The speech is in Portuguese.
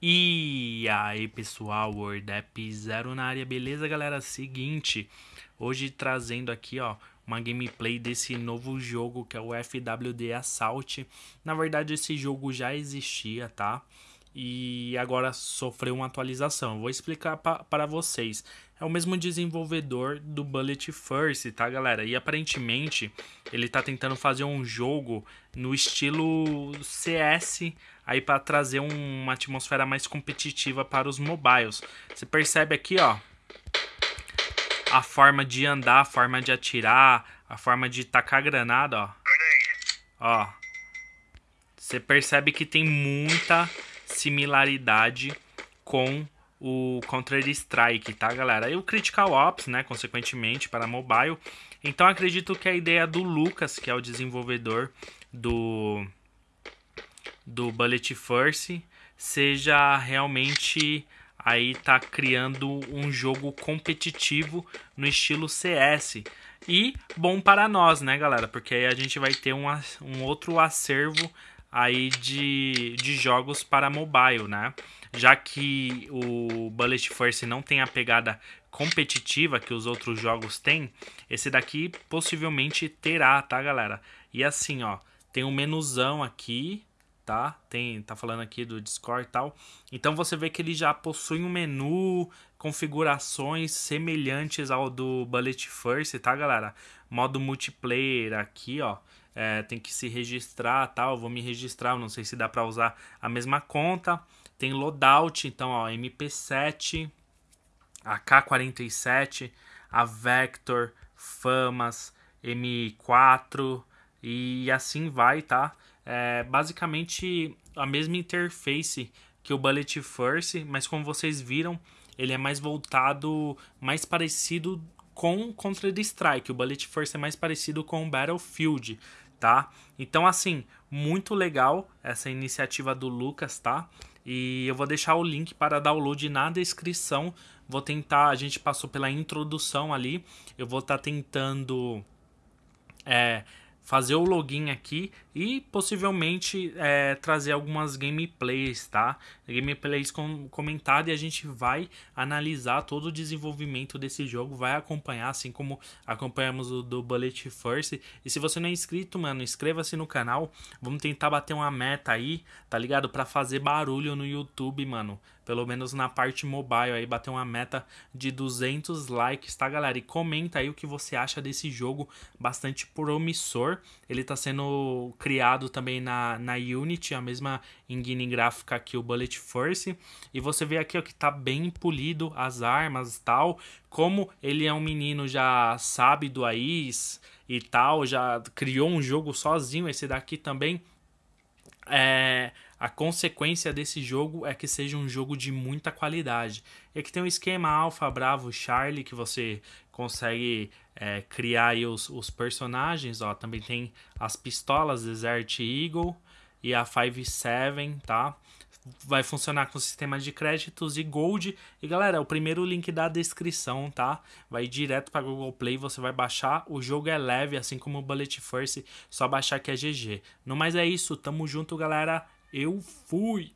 E aí pessoal, WordApp Zero na área, beleza galera? Seguinte, hoje trazendo aqui ó, uma gameplay desse novo jogo que é o FWD Assault. Na verdade esse jogo já existia, tá? E agora sofreu uma atualização. vou explicar para vocês. É o mesmo desenvolvedor do Bullet First, tá galera? E aparentemente ele tá tentando fazer um jogo no estilo CS aí para trazer um, uma atmosfera mais competitiva para os mobiles. Você percebe aqui, ó, a forma de andar, a forma de atirar, a forma de tacar granada, ó. Ó. Você percebe que tem muita similaridade com o Counter-Strike, tá, galera? E o Critical Ops, né, consequentemente, para mobile. Então, acredito que a ideia do Lucas, que é o desenvolvedor do do Bullet First seja realmente aí tá criando um jogo competitivo no estilo CS. E bom para nós, né, galera? Porque aí a gente vai ter um, um outro acervo aí de, de jogos para mobile, né? Já que o Bullet First não tem a pegada competitiva que os outros jogos têm, esse daqui possivelmente terá, tá, galera? E assim, ó, tem um menuzão aqui, tá? Tem, tá falando aqui do Discord e tal. Então você vê que ele já possui um menu, configurações semelhantes ao do Bullet First, tá, galera? Modo multiplayer aqui, ó. É, tem que se registrar, tal. Tá? vou me registrar, não sei se dá para usar a mesma conta. Tem loadout, então, ó, MP7, AK47, a Vector, Famas, M4 e assim vai, tá? é basicamente a mesma interface que o Bullet First, mas como vocês viram, ele é mais voltado, mais parecido com Contra the Strike. O Bullet First é mais parecido com o Battlefield, tá? Então, assim, muito legal essa iniciativa do Lucas, tá? E eu vou deixar o link para download na descrição. Vou tentar, a gente passou pela introdução ali. Eu vou estar tá tentando é, fazer o login aqui e possivelmente é, trazer algumas gameplays, tá? Gameplays com comentário e a gente vai analisar todo o desenvolvimento desse jogo, vai acompanhar, assim como acompanhamos o do Bullet First. E se você não é inscrito, mano, inscreva-se no canal. Vamos tentar bater uma meta aí, tá ligado? Para fazer barulho no YouTube, mano. Pelo menos na parte mobile aí, bater uma meta de 200 likes, tá, galera? E comenta aí o que você acha desse jogo bastante promissor. Ele tá sendo criado também na, na Unity, a mesma engine gráfica que o Bullet Force. E você vê aqui ó, que tá bem polido as armas e tal. Como ele é um menino já do AIS e tal, já criou um jogo sozinho. Esse daqui também é, a consequência desse jogo é que seja um jogo de muita qualidade. E aqui tem um esquema Alpha, Bravo, Charlie, que você consegue é, criar aí os, os personagens. Ó, também tem as pistolas Desert Eagle e a 5-7, tá? Vai funcionar com sistema de créditos e Gold. E galera, o primeiro link da descrição, tá? Vai direto para Google Play, você vai baixar. O jogo é leve, assim como o Bullet First, só baixar que é GG. No mais é isso, tamo junto, galera. Eu fui!